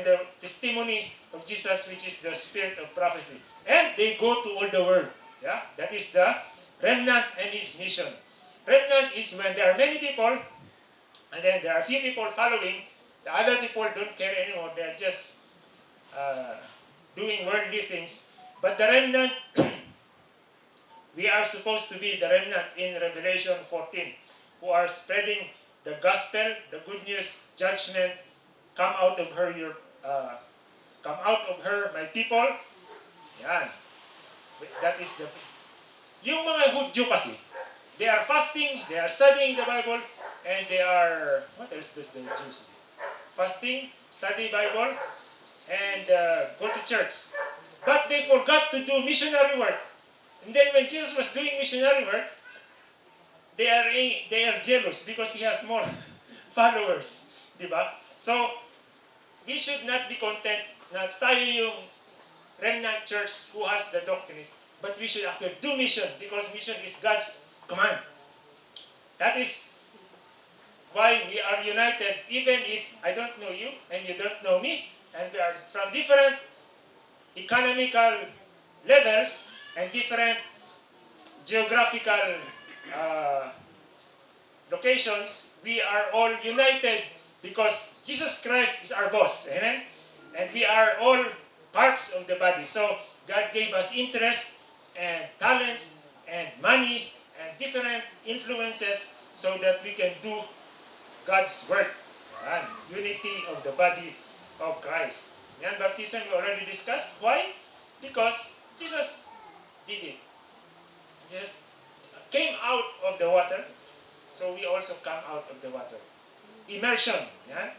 and the testimony of Jesus, which is the spirit of prophecy. And they go to all the world. Yeah, that is the remnant and his mission. Remnant is when there are many people, and then there are few people following. The other people don't care anymore. They're just uh, doing worldly things. But the remnant, we are supposed to be the remnant in Revelation 14, who are spreading the gospel, the good news, judgment, come out of her, your, uh, come out of her, my people. Yan. That is the, yung mga Hudyo kasi, they are fasting, they are studying the Bible, and they are, what else does the Jews do? Fasting, study Bible, and uh, go to church. But they forgot to do missionary work. And then when Jesus was doing missionary work, they are they are jealous because he has more followers, di ba? So we should not be content na tayo yung remnant church who has the doctrines, but we should actually do mission because mission is God's command. That is why we are united, even if I don't know you and you don't know me, and we are from different economical levels and different geographical uh, locations, we are all united because Jesus Christ is our boss. Amen? And we are all parts of the body. So God gave us interest and talents and money and different influences so that we can do God's work. Yan. Unity of the body of Christ. Yan, baptism we already discussed. Why? Because Jesus did it. Jesus came out of the water, so we also come out of the water. Immersion. Yan.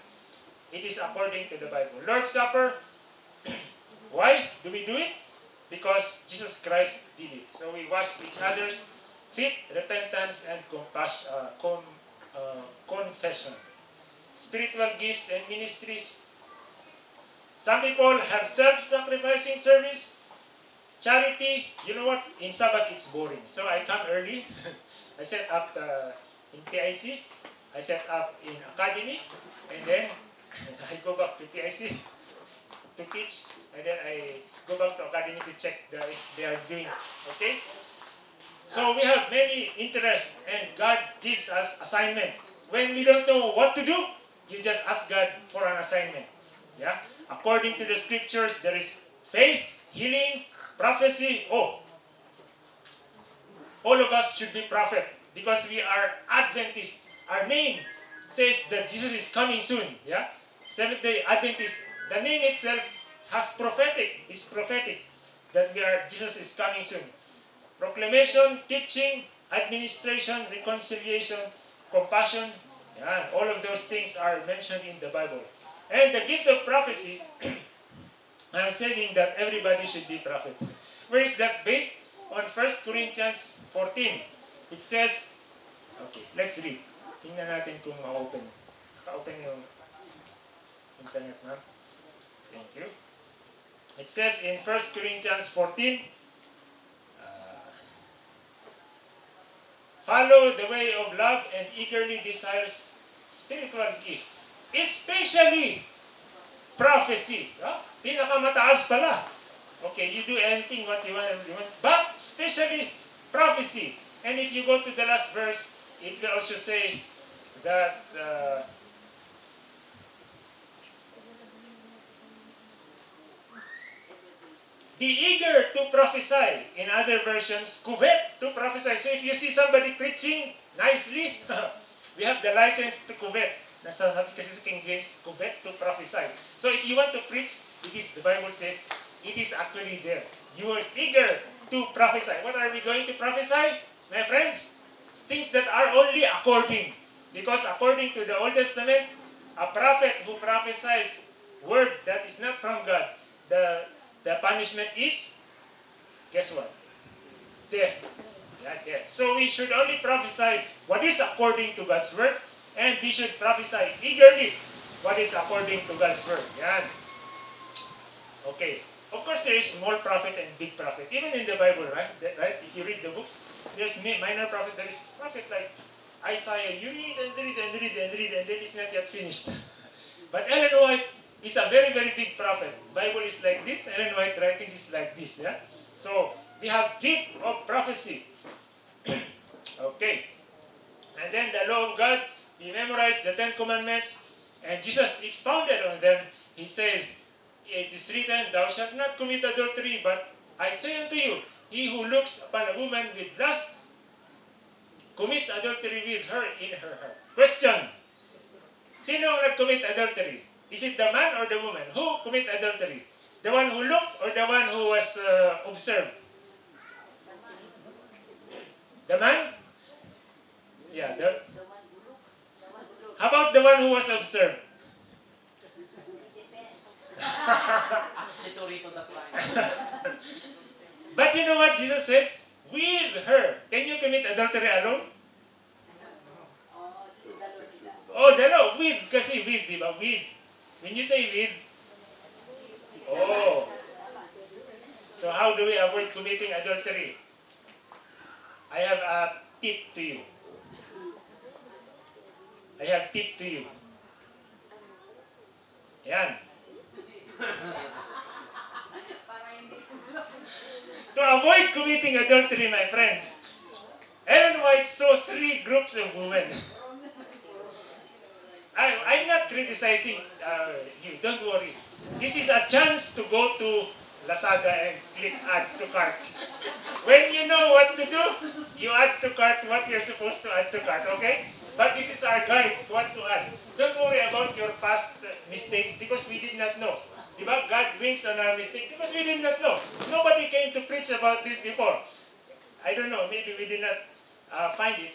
It is according to the Bible. Lord's Supper, why do we do it? Because Jesus Christ did it. So we wash each other's feet, repentance, and compassion, uh, con, uh, confession. Spiritual gifts and ministries. Some people have self-sacrificing service, charity. You know what? In Sabbath, it's boring. So I come early. I set up uh, in PIC. I set up in academy. And then I go back to PIC to teach. And then I go back to academy to check the, if they are doing okay. So we have many interests and God gives us assignment. When we don't know what to do, you just ask God for an assignment. Yeah? According to the scriptures, there is faith, healing, prophecy. Oh, all of us should be prophet because we are Adventist. Our name says that Jesus is coming soon. Yeah? Seventh day Adventist. The name itself has prophetic, is prophetic that we are Jesus is coming soon. Proclamation, teaching, administration, reconciliation, compassion. Yan, all of those things are mentioned in the Bible. And the gift of prophecy, I'm saying that everybody should be prophet. Where is that based? On 1 Corinthians 14. It says, okay, let's read. Tingnan natin kung ma-open. Ka-open yung internet, ma'am. Thank you. It says in 1 Corinthians 14, uh, follow the way of love and eagerly desires spiritual gifts, especially prophecy. Ah, Pinakamataas pala. Okay, you do anything what you want, you want, but especially prophecy. And if you go to the last verse, it will also say that uh, be eager to prophesy. In other versions, covet to prophesy. So if you see somebody preaching nicely, we have the license to covet. Nasa sabi King James, covet to prophesy. So if you want to preach, it is, the Bible says, it is actually there. You are eager to prophesy. What are we going to prophesy? My friends, things that are only according. Because according to the Old Testament, a prophet who prophesies word that is not from God, the the punishment is, guess what? Death. Yeah, death. So we should only prophesy what is according to God's word, and we should prophesy eagerly what is according to God's word. Yan. Okay. Of course, there is small prophet and big prophet. Even in the Bible, right? Right? If you read the books, there's mi- minor prophet. There is prophet like Isaiah. You read and read and read and read, and then it's not yet finished. But Ellen White is a very, very big prophet. Bible is like this, Ellen White writings is like this. Yeah? So, we have gift of prophecy. okay. And then the law of God, he memorized the Ten Commandments, and Jesus expounded on them. He said, It is written, Thou shalt not commit adultery, but I say unto you, he who looks upon a woman with lust commits adultery with her in her heart. Question. Sino ang nag-commit adultery? Is it the man or the woman? Who commit adultery? The one who looked or the one who was uh, observed? The man? Yeah. The, how about the one who was observed? Accessory to the. But you know what Jesus said? With her. Can you commit adultery alone? Oh, dalaw. With. Kasi with, di ba? With. When you say with, Oh. So how do we avoid committing adultery? I have a tip to you. I have tip to you. Yan. Para hindi To avoid committing adultery, my friends, Ellen White saw three groups of women. I, I'm not criticizing uh, you, don't worry. This is a chance to go to Lazada and click add to cart. When you know what to do, you add to cart what you're supposed to add to cart, okay? But this is our guide, what to add. Don't worry about your past mistakes because we did not know. Diba? God winks on our mistake because we did not know. Nobody came to preach about this before. I don't know, maybe we did not uh, find it.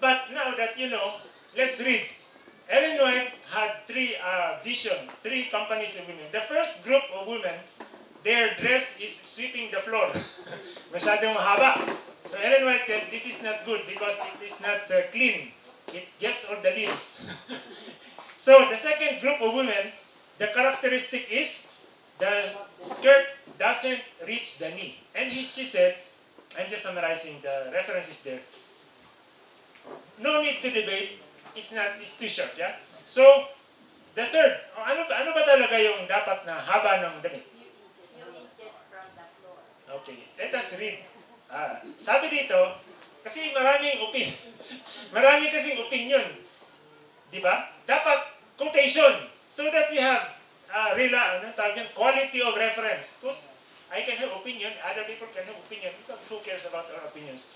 But now that you know, let's read. Ellen White had three uh, vision, three companies of women. The first group of women, their dress is sweeping the floor. Masyadong mahaba. So Ellen White says this is not good because it is not uh, clean. It gets all the leaves. so the second group of women, the characteristic is the skirt doesn't reach the knee. And he, she said, I'm just summarizing the references there. No need to debate. It's not, it's too short, yeah? So, the third, ano ba, ano ba talaga yung dapat na haba ng damit? Okay, let us read. Ah, sabi dito, kasi maraming opinion. Marami kasing opinion. Di ba? Dapat quotation so that we have uh, rela, ano tawag yan? quality of reference. Because I can have opinion, other people can have opinion. Because who cares about our opinions?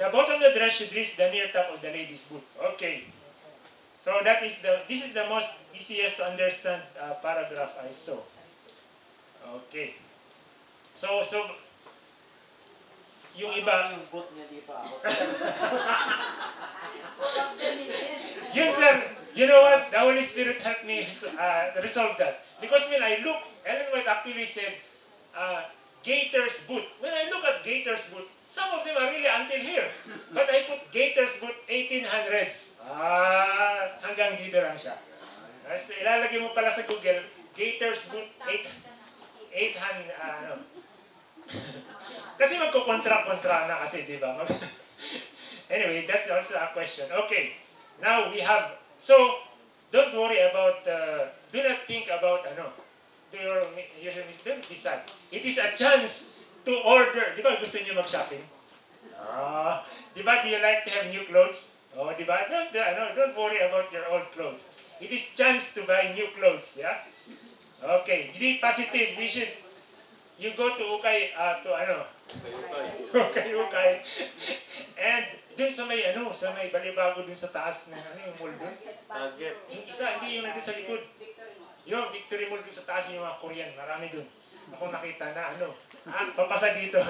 The bottom of the dress should reach the near top of the lady's boot. Okay. So that is the, this is the most easiest to understand uh, paragraph I saw. Okay. So, so, yung iba, Yung boot niya dito ako. Full of diligence. Yun, sir, you know what? The Holy Spirit helped me uh, resolve that. Because when I look, Ellen White actually said, uh, Gator's boot. When I look at Gator's boot, some of them are really until here. But I put Gator's boot 1800s. Ah, hanggang dito lang siya. So, ilalagay mo pala sa Google, Gator's boot 8, 800, ah, ano. kasi magkukontra-kontra na kasi, di ba? Anyway, that's also a question. Okay. Now we have, so don't worry about, uh, do not think about, ano, do your, your don't decide. It is a chance to order. Di ba gusto niyo mag-shopping? Ah, di ba, do you like to have new clothes? Oh, di ba? Don't, ano, don't worry about your old clothes. It is chance to buy new clothes, yeah? Okay, be positive. We should, you go to Ukay, uh, to ano, Ukay, Ukay. And dun sa may ano, sa may balibago dun sa taas ng ano yung mall dun. Target. Yung isa, hindi yung nandun sa likod. Yung Victory Mall dun sa taas yung mga Korean, marami dun. Ako nakita na ano, ah, papasa dito.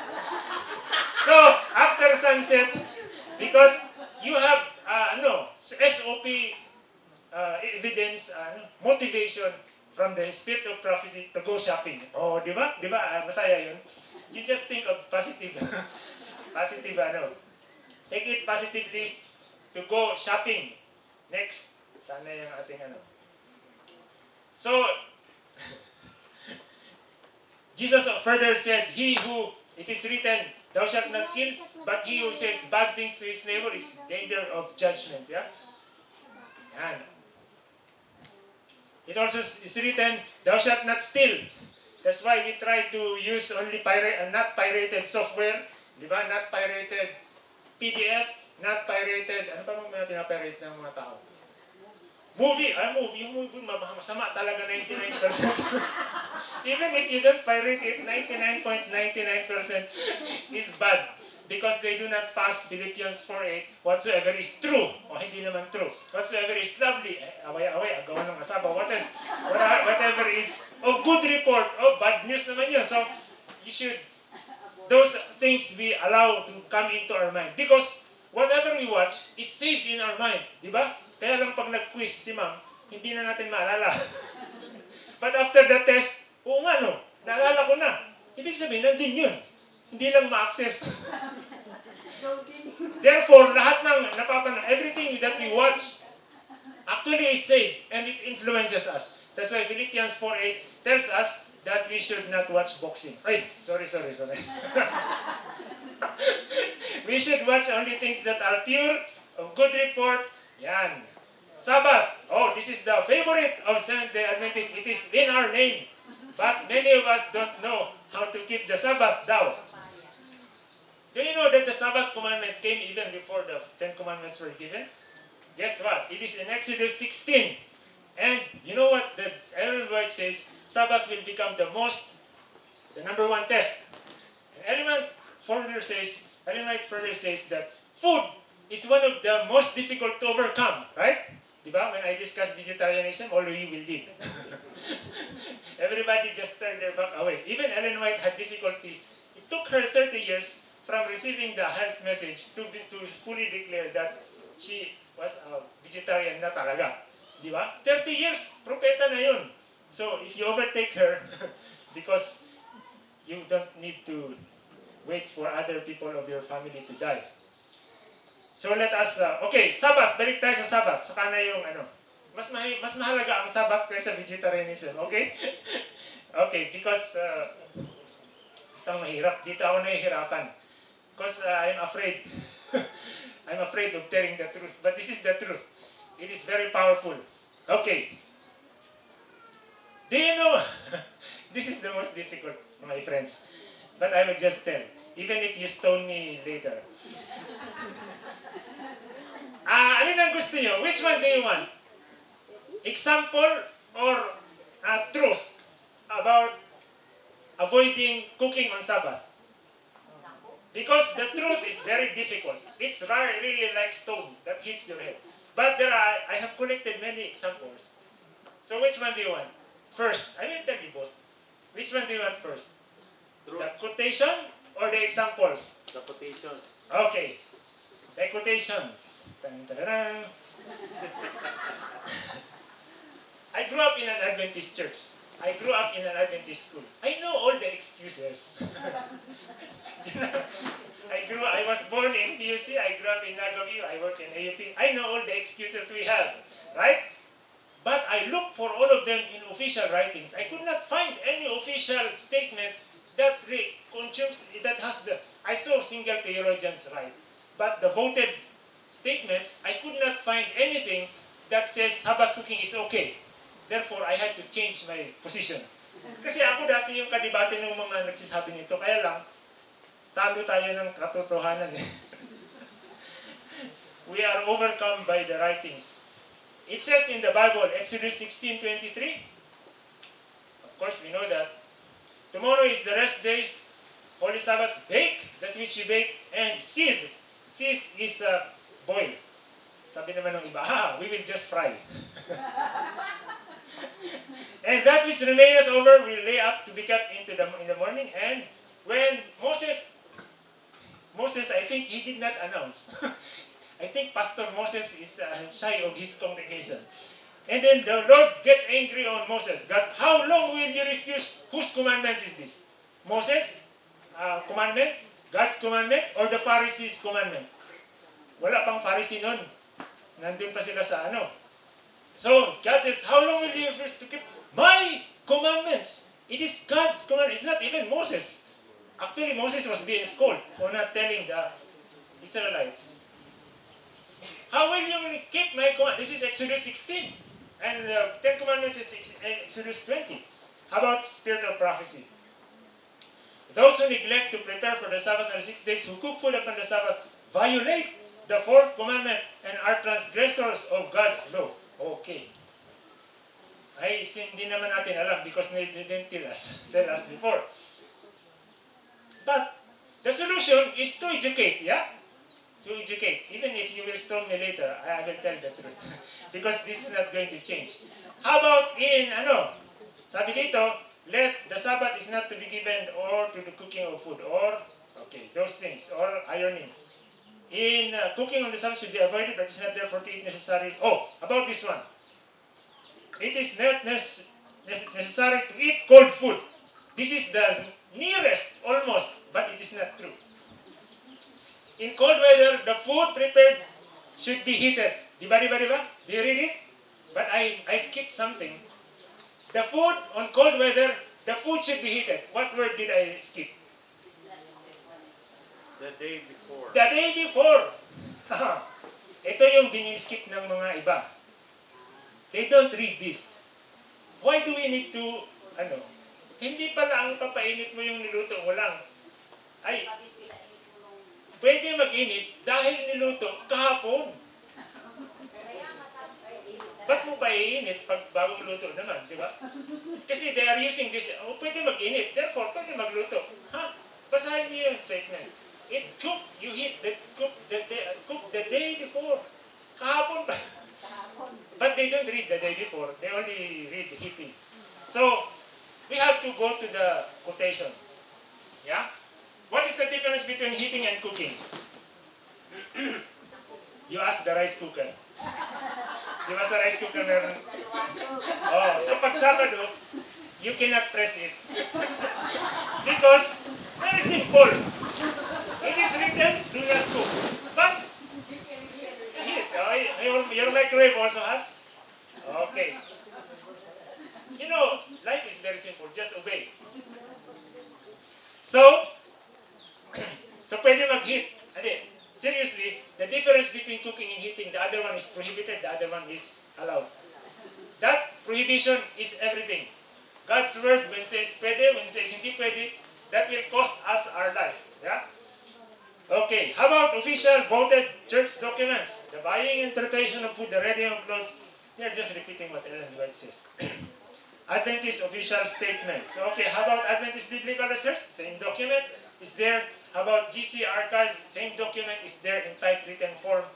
so, after sunset, because you have, uh, ano, SOP uh, evidence, ano, motivation from the spirit of prophecy to go shopping. Oh, di ba? Di ba? Ah, masaya yun. You just think of positive. positive, ano. Take it positively to go shopping. Next. Sana yung ating ano. So, Jesus further said, He who, it is written, Thou shalt not kill, but he who says bad things to his neighbor is danger of judgment. Yeah? Yan. it also is written, thou shalt not steal. That's why we try to use only pirate, uh, not pirated software, di ba? Not pirated PDF, not pirated, ano pa mga pinapirate ng mga tao? Movie, ah, movie, yung movie, ma- masama talaga 99%. Even if you don't pirate it, 99.99% is bad. Because they do not pass Philippians 4.8, whatsoever is true, o hindi naman true. Whatsoever is lovely, eh, away-away, agawan ng asawa, what is, what- whatever is of good report, oh, bad news naman yun. So, you should, those things we allow to come into our mind. Because whatever we watch is saved in our mind. Di ba? Kaya lang pag nag-quiz si ma'am, hindi na natin maalala. But after the test, oo nga no, naalala ko na. Ibig sabihin, nandun yun. Hindi lang ma-access. Therefore, lahat ng napapanood, everything that we watch actually is saved and it influences us. That's why Philippians 4.8 tells us that we should not watch boxing. Ay, sorry, sorry, sorry. we should watch only things that are pure, of good report. Yan. Sabbath. Oh, this is the favorite of Seventh-day Adventists. It is in our name. But many of us don't know how to keep the Sabbath down. Do you know that the Sabbath commandment came even before the Ten Commandments were given? Guess what? It is in Exodus 16. And you know what the Ellen White says? Sabbath will become the most, the number one test. And Ellen White further says, Ellen White further says that food is one of the most difficult to overcome, right? Diba? When I discuss vegetarianism, all of you will leave. Everybody just turned their back away. Even Ellen White had difficulty. It took her 30 years from receiving the health message to, to fully declare that she was a vegetarian na talaga. Di ba? 30 years, propeta na yun. So, if you overtake her, because you don't need to wait for other people of your family to die. So let us, uh, okay, Sabbath, balik tayo sa Sabbath. Saka na yung ano, mas, mahi, mas mahalaga ang Sabbath kaysa vegetarianism, okay? okay, because uh, ito mahirap. Dito ako nahihirapan. Because uh, I'm afraid. I'm afraid of telling the truth. But this is the truth. It is very powerful. Okay. Do you know? this is the most difficult, my friends. But I will just tell. Even if you stone me later. Ah, alin ang gusto nyo? Which one do you want? Example or uh, truth about avoiding cooking on Sabbath? Because the truth is very difficult. It's really like stone that hits your head. But there are, I have collected many examples. So which one do you want? First, I will tell you both. Which one do you want first? True. The quotation or the examples? The quotation. Okay. The quotations. I grew up in an Adventist church. I grew up in an Adventist school. I know all the excuses. Was born in PUC, I grew up in Nagaview, I work in AUP. I know all the excuses we have, right? But I looked for all of them in official writings. I could not find any official statement that that has the I saw single theologians write, but the voted statements I could not find anything that says Sabbath cooking is okay. Therefore, I had to change my position. Kasi ako dati yung kadibate ng mga nagsasabi nito, kaya lang, talo tayo ng katotohanan eh. We are overcome by the writings. It says in the Bible, Exodus 16:23. Of course, we know that. Tomorrow is the rest day. Holy Sabbath, bake that which you bake, and seed. Seed is uh, boil. Sabi naman ng iba, ah, we will just fry. and that which remaineth over will lay up to be kept into the in the morning. And when Moses, Moses, I think he did not announce. I think Pastor Moses is uh, shy of his congregation. And then the Lord get angry on Moses. God, how long will you refuse? Whose commandments is this? Moses' uh, commandment, God's commandment, or the Pharisees' commandment? Wala pang Pharisee nun. Nandun pa sila sa ano. So, God says, how long will you refuse to keep my commandments? It is God's command. It's not even Moses. Actually, Moses was being scolded for not telling the Israelites. How will you keep my command? This is Exodus 16. And uh, Ten Commandments is Exodus 20. How about spirit of prophecy? Those who neglect to prepare for the Sabbath on the six days, who cook food upon the Sabbath, violate the fourth commandment and are transgressors of God's law. Okay. Ay, hindi naman natin alam because they didn't tell us, tell us before. But the solution is to educate, yeah? To educate. Even if you will storm me later, I will tell the truth. because this is not going to change. How about in, ano, sabi dito, let the Sabbath is not to be given or to the cooking of food or, okay, those things, or ironing. In uh, cooking on the Sabbath should be avoided, but it's not therefore to eat necessary. Oh, about this one. It is not nec- necessary to eat cold food. This is the nearest, almost, but it is not true. In cold weather, the food prepared should be heated. Di ba, di ba, di ba? Do you read it? But I, I skipped something. The food on cold weather, the food should be heated. What word did I skip? The day before. The day before. Ito yung biniskip ng mga iba. They don't read this. Why do we need to, ano, hindi pala ang papainit mo yung niluto mo lang. Ay, pwede mag-init dahil niluto kahapon. Ba't mo pa iinit pag bagong luto naman, di ba? Kasi they are using this, oh, pwede mag-init, therefore pwede magluto. Ha? Basahin niyo yung statement. It cook, you heat the cook the day, cook the day before. Kahapon pa. But they don't read the day before. They only read the heating. So, we have to go to the quotation. Yeah? What is the difference between heating and cooking? you ask the rice cooker. Di ba sa rice cooker? Oh, so pag you cannot press it. Because, very simple. It is written, do not cook. But, heat. Oh, your, your microwave also has? Okay. You know, very simple. Just obey. So, so pwede. Hindi. Seriously, the difference between cooking and heating, the other one is prohibited, the other one is allowed. That prohibition is everything. God's word, when says pwede, when says hindi pwede, that will cost us our life. Yeah? Okay, how about official voted church documents? The buying and preparation of food, the reading of clothes. They're just repeating what Ellen White says. Adventist official statements. Okay, how about Adventist Biblical Research? Same document is there. How about GC Archives? Same document is there in typewritten form.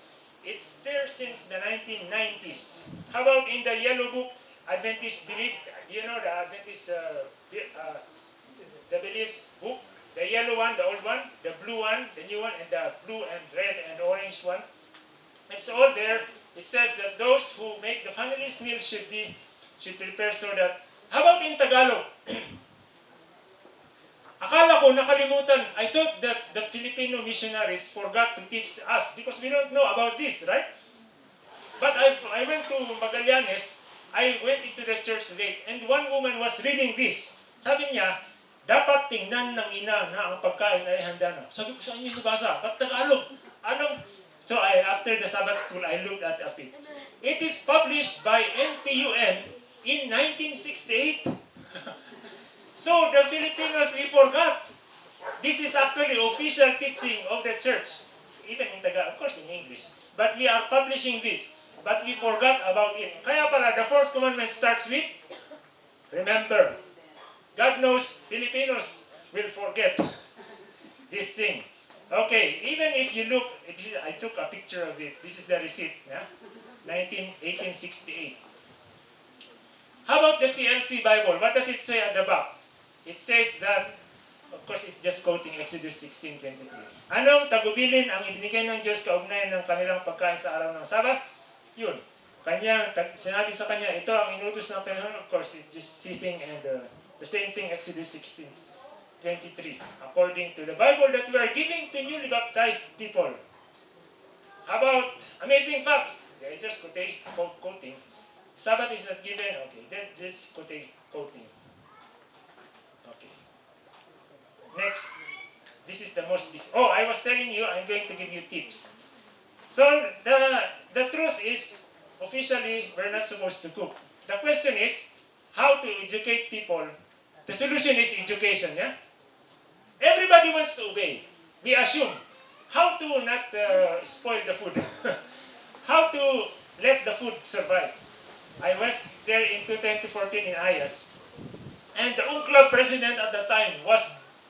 It's there since the 1990s. How about in the Yellow Book, Adventist Belief? You know the Adventist uh, uh, the beliefs book? The yellow one, the old one, the blue one, the new one, and the blue and red and orange one. It's all there. It says that those who make the family's meal should be should prepare so that. How about in Tagalog? Akala ko nakalimutan. I thought that the Filipino missionaries forgot to teach us because we don't know about this, right? But I, I went to Magallanes, I went into the church late, and one woman was reading this. Sabi niya, dapat tingnan ng ina na ang pagkain ay handa na. Sabi ko, saan niyo nabasa? Ba't Tagalog? Anong? So I, after the Sabbath school, I looked at it. It is published by NPUM in 1968. so the Filipinos, we forgot. This is actually official teaching of the church. Even in Tagalog, of course in English. But we are publishing this. But we forgot about it. Kaya pala, the fourth commandment starts with, remember. God knows Filipinos will forget this thing. Okay, even if you look, I took a picture of it. This is the receipt, yeah? 19, 1868. How about the CLC Bible? What does it say at the back? It says that, of course, it's just quoting Exodus 16:23. Anong tagubilin ang ibinigay ng Diyos kaugnayan ng kanilang pagkain sa araw ng Sabat? Yun. Kanya, sinabi sa kanya, ito ang inutos ng Panginoon. Of course, it's just sitting and uh, the same thing, Exodus 16, 23. According to the Bible that we are giving to newly baptized people. About amazing facts? They just quoting, quote- quoting. Sabbath is not given. Okay, then just quoting. Okay. Next. This is the most. dif- Oh, I was telling you, I'm going to give you tips. So the the truth is, officially, we're not supposed to cook. The question is, how to educate people. The solution is education, yeah? Everybody wants to obey. We assume how to not uh, spoil the food, how to let the food survive. I was there in 2014 in Ayas, and the UNCLOS president at the time was,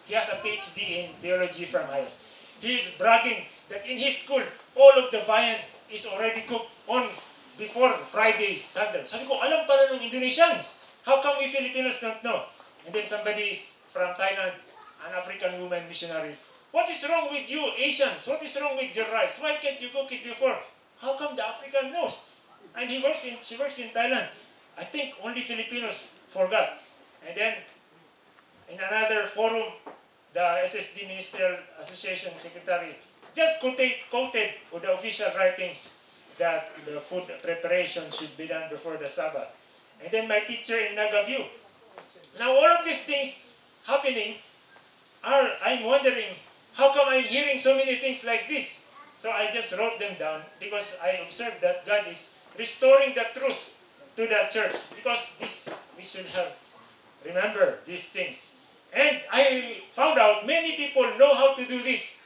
he has a PhD in theology from Ayas. He is bragging that in his school, all of the viand is already cooked on before Friday, Sunday. Sabi ko, alam pala ng Indonesians. How come we Filipinos don't know? And then somebody from Thailand, an African woman missionary, what is wrong with you Asians? What is wrong with your rice? Why can't you cook it before? How come the African knows? And he works in, she works in Thailand. I think only Filipinos forgot. And then in another forum, the SSD Ministerial Association Secretary just quoted, quoted the official writings that the food preparation should be done before the Sabbath. And then my teacher in Nagaview. Now all of these things happening are, I'm wondering, how come I'm hearing so many things like this? So I just wrote them down because I observed that God is restoring the truth to the church because this we should have remember these things. And I found out many people know how to do this.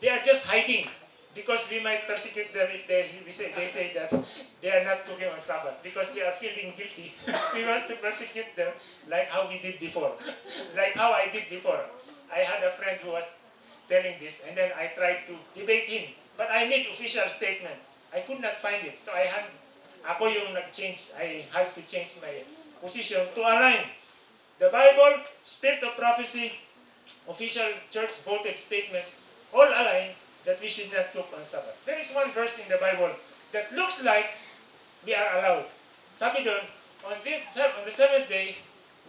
They are just hiding because we might persecute them if they, we say, they say that they are not cooking on Sabbath because they are feeling guilty. we want to persecute them like how we did before, like how I did before. I had a friend who was telling this and then I tried to debate him. But I need official statement. I could not find it. So I had, ako yung nag-change, I had to change my position to align the Bible, Spirit of Prophecy, official church voted statements, all align that we should not cook on Sabbath. There is one verse in the Bible that looks like we are allowed. Sabi doon, on this on the seventh day,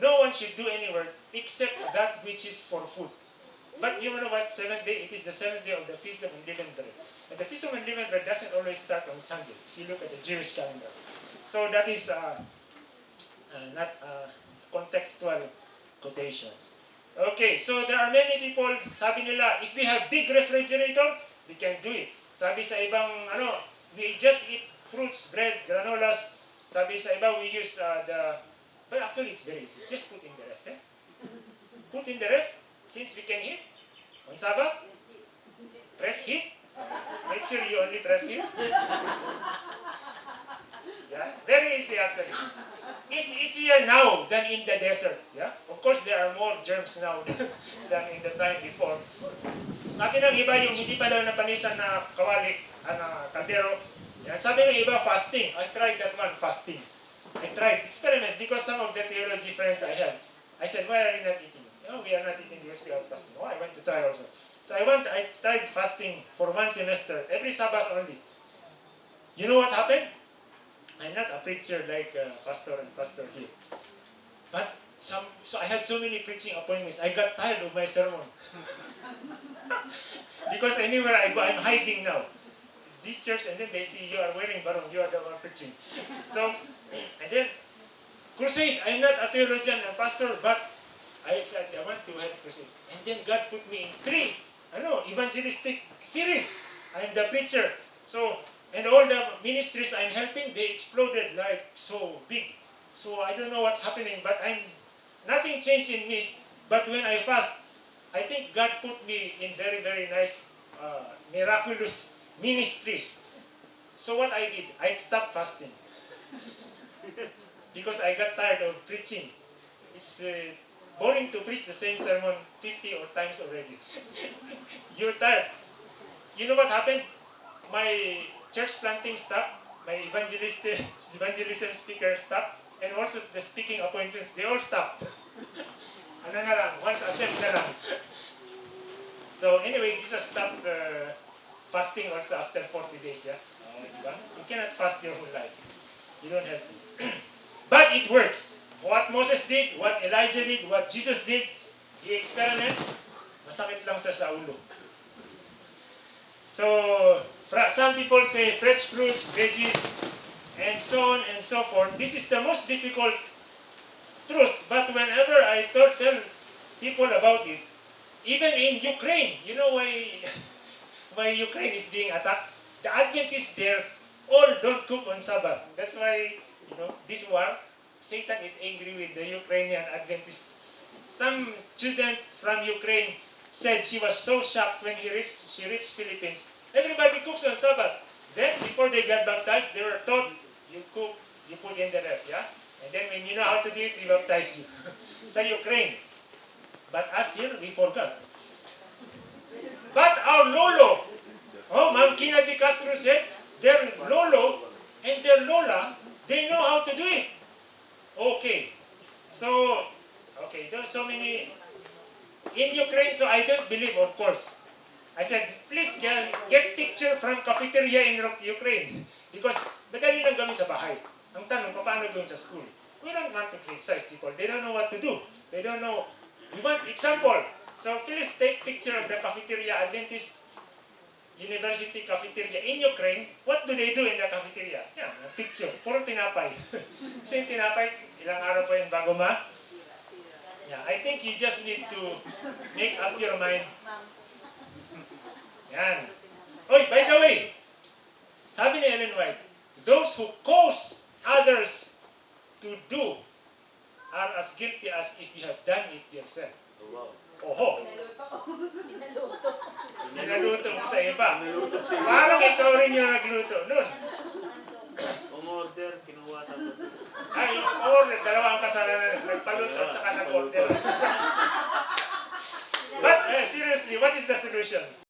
no one should do any work except that which is for food. But you know what? Seventh day, it is the seventh day of the Feast of Unleavened Bread. And the Feast of Unleavened Bread doesn't always start on Sunday. If you look at the Jewish calendar. So that is uh, uh, not uh, contextual quotation. Okay, so there are many people, sabi nila, if we have big refrigerator, we can do it. Sabi sa ibang, ano, we just eat fruits, bread, granolas. Sabi sa iba, we use uh, the, but actually it's very easy. Just put in the ref, eh? Put in the ref, since we can eat. On Sabbath, press heat. Make sure you only press heat. Yeah, very easy actually. It's easier now than in the desert. Yeah, of course there are more germs now than in the time before. Sabi ng iba yung hindi pa daw napanisan na kawali, ano, kaldero. Yan. Sabi ng iba fasting. I tried that one fasting. I tried experiment because some of the theology friends I have. I said, why are you not eating? No, we are not eating because we are fasting. Oh, I went to try also. So I went, I tried fasting for one semester, every Sabbath only. You know what happened? I'm not a preacher like uh, Pastor and Pastor here. But some, so I had so many preaching appointments. I got tired of my sermon. because anywhere I go, I'm hiding now. This church, and then they see you are wearing barong, you are the one preaching. So, and then, crusade, I'm not a theologian, and pastor, but I said, I want to have crusade. And then God put me in three, know, evangelistic series. I'm the preacher. So, and all the ministries I'm helping, they exploded like so big. So I don't know what's happening, but I'm nothing changed in me. But when I fast, I think God put me in very, very nice, uh, miraculous ministries. So what I did, I stopped fasting. because I got tired of preaching. It's uh, boring to preach the same sermon 50 or times already. You're tired. You know what happened? My church planting stopped, my evangelist, evangelism speaker stopped, and also the speaking appointments, they all stopped. ano na lang, once attempt na lang. So anyway, Jesus stopped uh, fasting also after 40 days, yeah? Uh? You cannot fast your whole life. You don't have to. but it works. What Moses did, what Elijah did, what Jesus did, the experiment, masakit lang sa sa ulo. So, some people say fresh fruits, veggies, and so on and so forth. This is the most difficult truth. But whenever I tell people about it, even in Ukraine, you know why, why Ukraine is being attacked? The Adventists there all don't cook on Sabbath. That's why, you know, this war, Satan is angry with the Ukrainian Adventists. Some student from Ukraine said she was so shocked when he reached, she reached Philippines. Everybody cooks on Sabbath. Then, before they got baptized, they were taught, you cook, you put in the ref, yeah? And then when you know how to do it, we baptize you. Sa Ukraine. But us here, we forgot. But our lolo, oh, Ma'am Kina de Castro said, their lolo and their lola, they know how to do it. Okay. So, okay, there so many. In Ukraine, so I don't believe, of course. I said, please get, get picture from cafeteria in Ukraine. Because madali lang gawin sa bahay. Ang tanong, paano gawin sa school? We don't want to criticize people. They don't know what to do. They don't know. We want example. So please take picture of the cafeteria Adventist University cafeteria in Ukraine. What do they do in the cafeteria? Yeah, a picture. Puro tinapay. Kasi tinapay, ilang araw pa yun bago ma? Yeah, I think you just need to make up your mind. Yan. Oy, by the way, sabi ni Ellen White, those who cause others to do are as guilty as if you have done it yourself. Wow. Oho. Pinaluto. nilaluto mo sa iba. Parang ikaw rin yung nagluto nun. Umorder, kinuha sa buto. Ay, order, dalawa ang kasalanan. Nagpaluto at saka nag-order. But, eh, seriously, what is the solution?